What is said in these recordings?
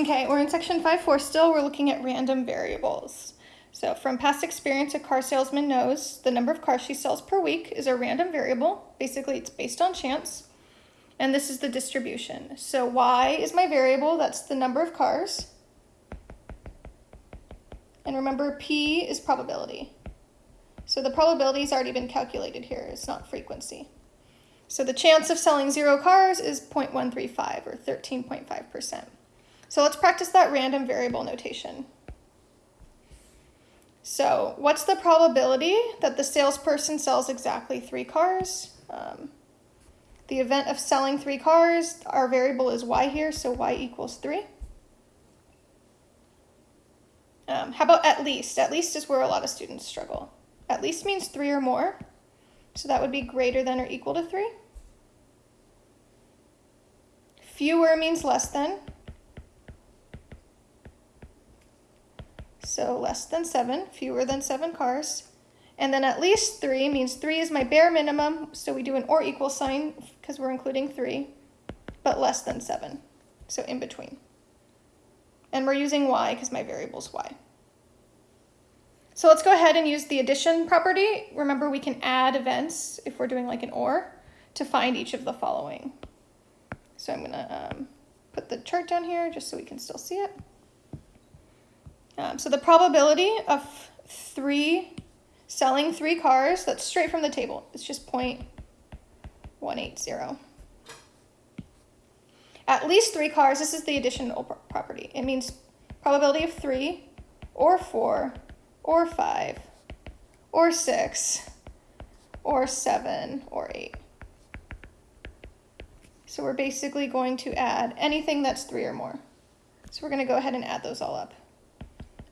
Okay, we're in section 5.4 still. We're looking at random variables. So from past experience, a car salesman knows the number of cars she sells per week is a random variable. Basically, it's based on chance. And this is the distribution. So y is my variable, that's the number of cars. And remember, p is probability. So the probability has already been calculated here, it's not frequency. So the chance of selling zero cars is 0.135 or 13.5%. So let's practice that random variable notation. So what's the probability that the salesperson sells exactly three cars? Um, the event of selling three cars, our variable is y here, so y equals 3. Um, how about at least? At least is where a lot of students struggle. At least means 3 or more, so that would be greater than or equal to 3. Fewer means less than, so less than seven, fewer than seven cars. And then at least three means three is my bare minimum, so we do an or equal sign because we're including three, but less than seven, so in between. And we're using y because my variable is y. So let's go ahead and use the addition property. Remember we can add events if we're doing like an or to find each of the following. So I'm gonna um, put the chart down here just so we can still see it. Um, so the probability of three selling three cars, that's straight from the table. It's just 0.180. At least three cars, this is the additional property. It means probability of three or four or five or six or seven or eight. So we're basically going to add anything that's three or more. So we're gonna go ahead and add those all up.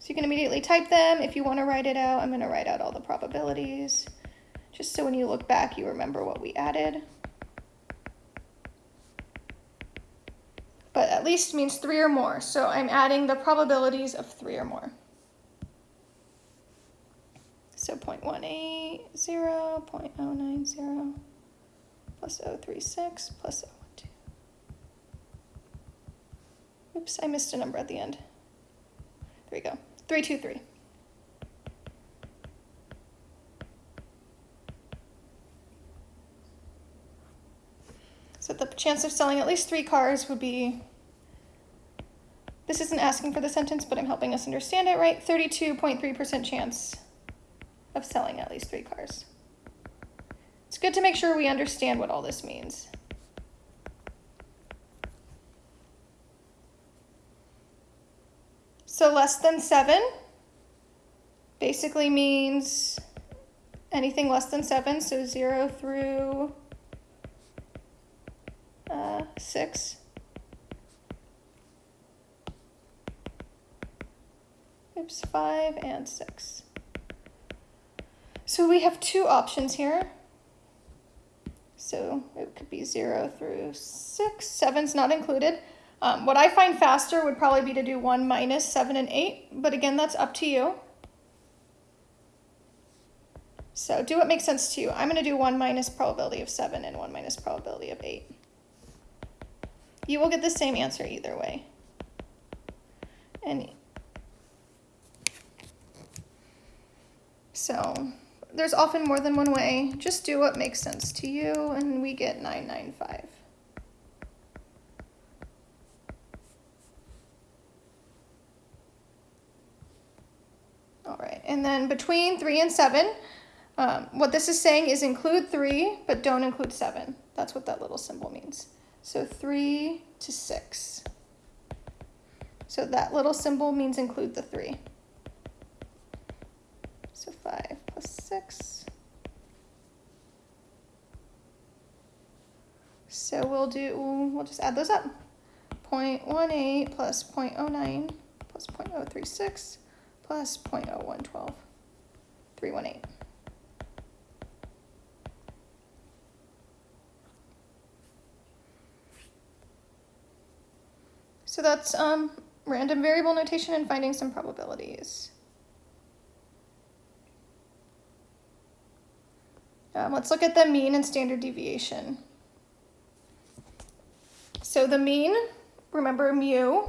So you can immediately type them. If you want to write it out, I'm going to write out all the probabilities, just so when you look back, you remember what we added. But at least means three or more, so I'm adding the probabilities of three or more. So 0.180, 0.090, plus 036, plus 012. Oops, I missed a number at the end. There we go. 323. So the chance of selling at least three cars would be, this isn't asking for the sentence, but I'm helping us understand it, right? 32.3% chance of selling at least three cars. It's good to make sure we understand what all this means. So less than 7 basically means anything less than 7, so 0 through uh, 6. Oops, 5 and 6. So we have two options here. So it could be 0 through 6. 7's not included. Um, what I find faster would probably be to do 1 minus 7 and 8, but again, that's up to you. So do what makes sense to you. I'm going to do 1 minus probability of 7 and 1 minus probability of 8. You will get the same answer either way. And so there's often more than one way. Just do what makes sense to you, and we get 995. Right, and then between three and seven, um, what this is saying is include three, but don't include seven. That's what that little symbol means. So three to six. So that little symbol means include the three. So five plus six. So we'll do, we'll just add those up. 0.18 plus 0.09 plus 0.036 plus 0.0112, 318. So that's um, random variable notation and finding some probabilities. Um, let's look at the mean and standard deviation. So the mean, remember mu,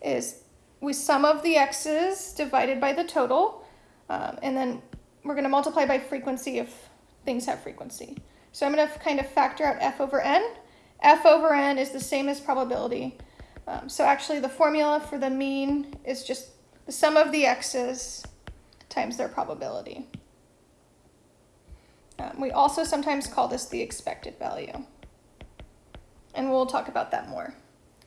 is we sum of the x's divided by the total, um, and then we're going to multiply by frequency if things have frequency. So I'm going to kind of factor out f over n. f over n is the same as probability. Um, so actually the formula for the mean is just the sum of the x's times their probability. Um, we also sometimes call this the expected value. And we'll talk about that more.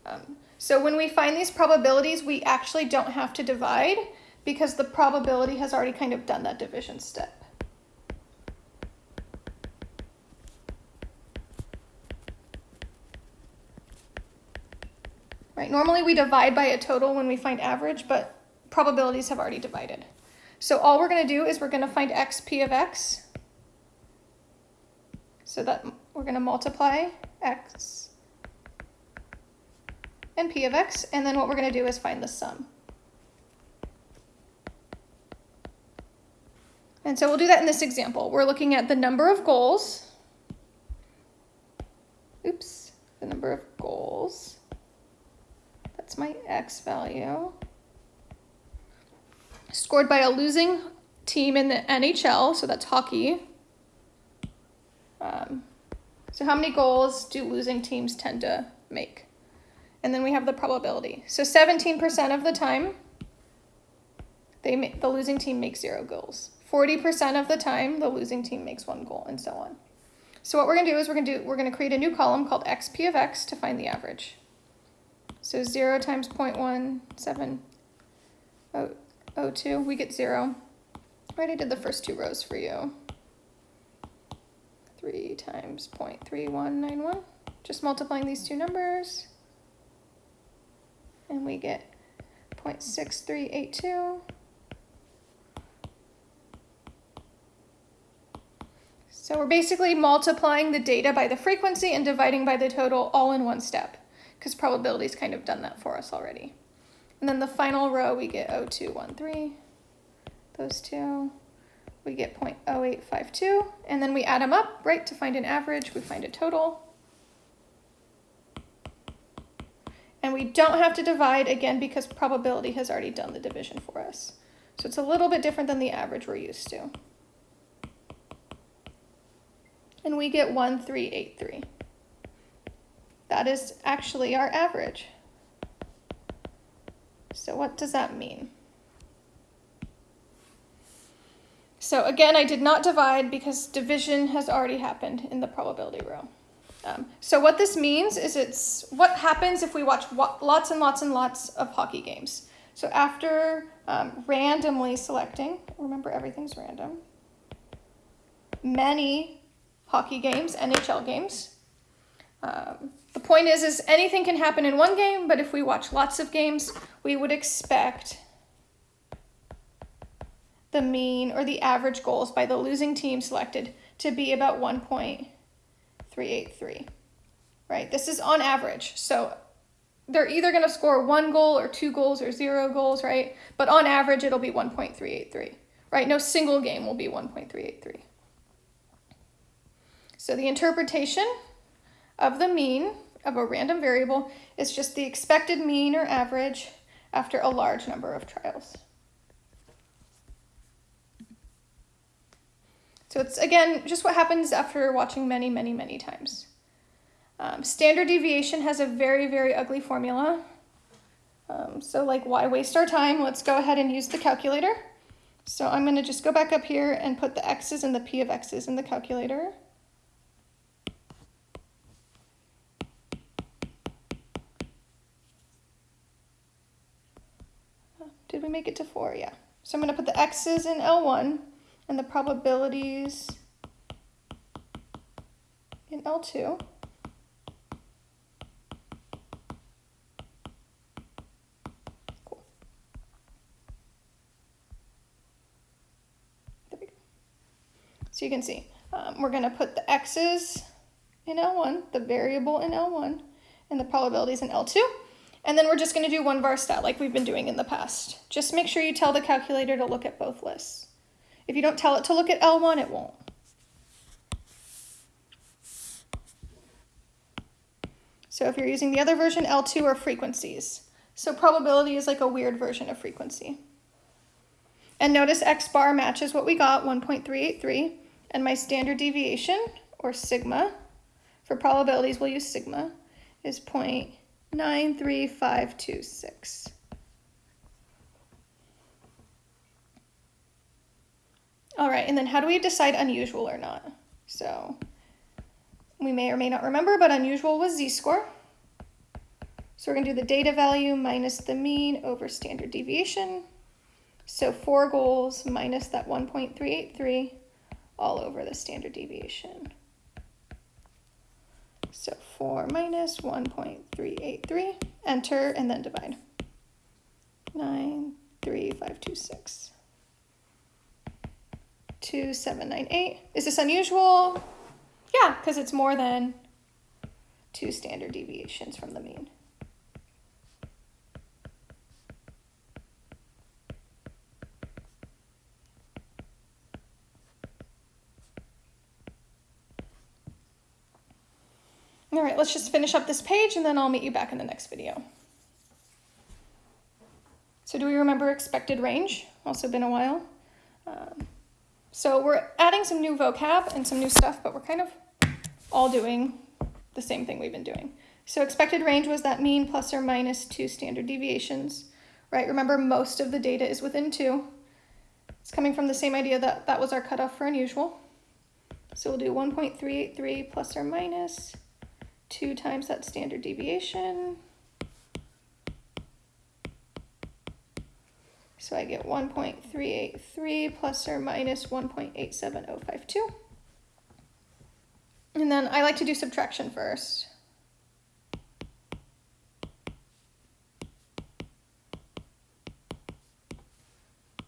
Um, so when we find these probabilities, we actually don't have to divide because the probability has already kind of done that division step. Right, normally we divide by a total when we find average, but probabilities have already divided. So all we're going to do is we're going to find x p of x. So that we're going to multiply x and p of x, and then what we're going to do is find the sum. And so we'll do that in this example. We're looking at the number of goals. Oops, the number of goals. That's my x value. Scored by a losing team in the NHL, so that's hockey. Um, so how many goals do losing teams tend to make? And then we have the probability. So 17% of the time, they the losing team makes zero goals. 40% of the time, the losing team makes one goal, and so on. So what we're going to do is we're going to do we're going to create a new column called xp of x to find the average. So 0 times 0.1702, we get 0. I already did the first two rows for you. 3 times 0.3191, just multiplying these two numbers. And we get 0.6382. So we're basically multiplying the data by the frequency and dividing by the total all in one step because probability's kind of done that for us already. And then the final row, we get 0213, those two, we get 0.0852, and then we add them up, right, to find an average, we find a total. And we don't have to divide, again, because probability has already done the division for us. So it's a little bit different than the average we're used to and we get 1383. That is actually our average. So what does that mean? So again, I did not divide because division has already happened in the probability row. Um, so what this means is it's what happens if we watch lots and lots and lots of hockey games. So after um, randomly selecting, remember everything's random, many hockey games, NHL games. Um, the point is, is anything can happen in one game, but if we watch lots of games, we would expect the mean or the average goals by the losing team selected to be about 1.383, right? This is on average. So they're either going to score one goal or two goals or zero goals, right? But on average, it'll be 1.383, right? No single game will be 1.383. So the interpretation of the mean of a random variable is just the expected mean or average after a large number of trials. So it's, again, just what happens after watching many, many, many times. Um, standard deviation has a very, very ugly formula. Um, so like, why waste our time? Let's go ahead and use the calculator. So I'm going to just go back up here and put the x's and the p of x's in the calculator. Did we make it to 4? Yeah. So I'm going to put the x's in L1 and the probabilities in L2. Cool. So you can see, um, we're going to put the x's in L1, the variable in L1, and the probabilities in L2. And then we're just going to do one var stat like we've been doing in the past. Just make sure you tell the calculator to look at both lists. If you don't tell it to look at L1, it won't. So if you're using the other version, L2 are frequencies. So probability is like a weird version of frequency. And notice x bar matches what we got, 1.383. And my standard deviation, or sigma, for probabilities we'll use sigma, is 0.93526. All right, and then how do we decide unusual or not? So we may or may not remember, but unusual was z-score. So we're gonna do the data value minus the mean over standard deviation. So four goals minus that 1.383 all over the standard deviation. So 4 minus 1.383, enter, and then divide. 93526. 2798. Is this unusual? Yeah, because it's more than two standard deviations from the mean. All right, let's just finish up this page and then I'll meet you back in the next video. So do we remember expected range? Also been a while. Um, so we're adding some new vocab and some new stuff, but we're kind of all doing the same thing we've been doing. So expected range was that mean plus or minus two standard deviations, right? Remember most of the data is within two. It's coming from the same idea that that was our cutoff for unusual. So we'll do 1.383 plus or minus 2 times that standard deviation. So I get 1.383 plus or minus 1.87052. And then I like to do subtraction first.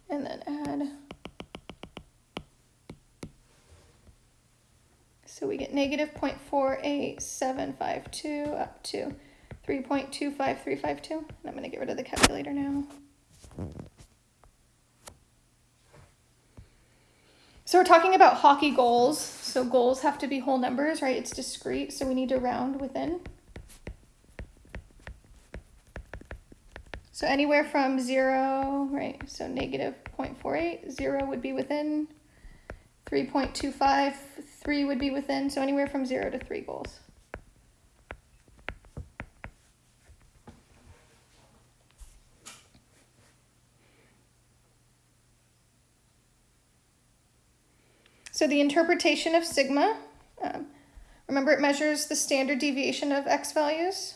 And then add So we get negative 0.48752 up to 3.25352. And I'm going to get rid of the calculator now. So we're talking about hockey goals. So goals have to be whole numbers, right? It's discrete, so we need to round within. So anywhere from zero, right? So negative 0.48, zero would be within, 3.25, 3 would be within, so anywhere from 0 to 3 goals. So the interpretation of sigma, um, remember it measures the standard deviation of x values.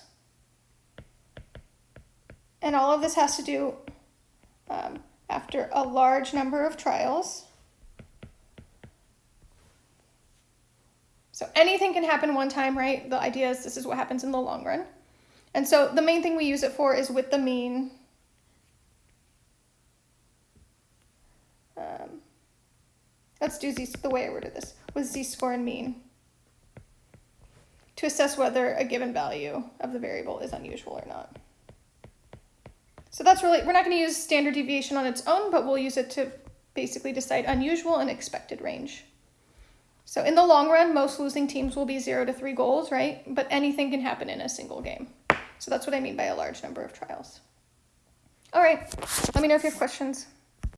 And all of this has to do um, after a large number of trials. So anything can happen one time, right? The idea is this is what happens in the long run. And so the main thing we use it for is with the mean. Let's do z, the way I worded this, with z-score and mean to assess whether a given value of the variable is unusual or not. So that's really, we're not going to use standard deviation on its own, but we'll use it to basically decide unusual and expected range. So in the long run, most losing teams will be zero to three goals, right? But anything can happen in a single game. So that's what I mean by a large number of trials. All right, let me know if you have questions.